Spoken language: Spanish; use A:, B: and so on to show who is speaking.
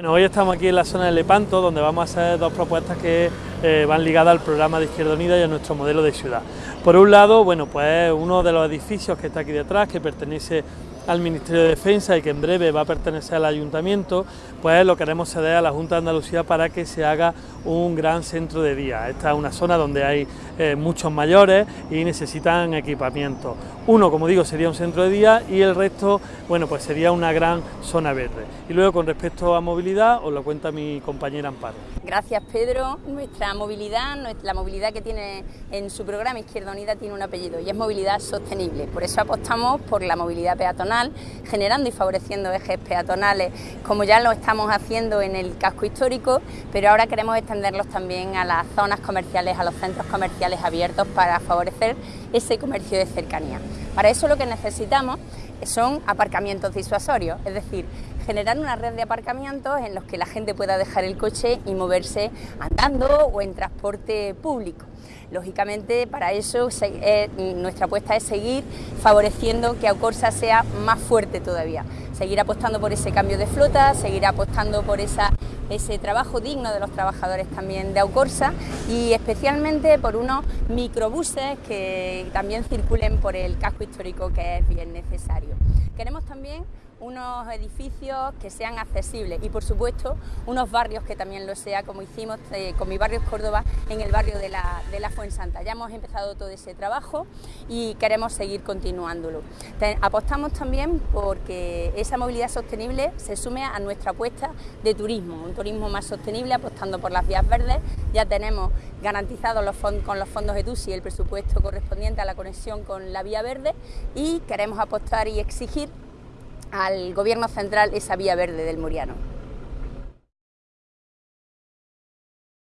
A: Bueno, hoy estamos aquí en la zona de Lepanto, donde vamos a hacer dos propuestas que eh, van ligadas al programa de Izquierda Unida y a nuestro modelo de ciudad. Por un lado, bueno, pues uno de los edificios que está aquí detrás, que pertenece al Ministerio de Defensa y que en breve va a pertenecer al Ayuntamiento, pues lo queremos ceder a la Junta de Andalucía para que se haga un gran centro de día. Esta es una zona donde hay eh, muchos mayores y necesitan equipamiento. Uno, como digo, sería un centro de día y el resto, bueno, pues sería una gran zona verde. Y luego, con respecto a movilidad, os lo cuenta mi compañera Amparo.
B: Gracias, Pedro. Nuestra movilidad, la movilidad que tiene en su programa Izquierda Unida tiene un apellido y es movilidad sostenible. Por eso apostamos por la movilidad peatonal, generando y favoreciendo ejes peatonales, como ya lo estamos haciendo en el casco histórico, pero ahora queremos extenderlos también a las zonas comerciales, a los centros comerciales abiertos para favorecer ese comercio de cercanía. Para eso lo que necesitamos son aparcamientos disuasorios, es decir, generar una red de aparcamientos en los que la gente pueda dejar el coche y moverse andando o en transporte público. Lógicamente, para eso eh, nuestra apuesta es seguir favoreciendo que Aucorsa sea más fuerte todavía, seguir apostando por ese cambio de flota, seguir apostando por esa ese trabajo digno de los trabajadores también de Aucorsa y especialmente por unos microbuses que también circulen por el casco histórico que es bien necesario. Queremos también unos edificios que sean accesibles y por supuesto unos barrios que también lo sea como hicimos eh, con mi barrio Córdoba en el barrio de la, Fuensanta. Ya hemos empezado todo ese trabajo y queremos seguir continuándolo. apostamos también porque esa movilidad sostenible se sume a nuestra apuesta de turismo, turismo más sostenible apostando por las vías verdes. Ya tenemos garantizado los con los fondos EDUSI el presupuesto correspondiente a la conexión con la vía verde y queremos apostar y exigir al Gobierno central esa vía verde del Muriano.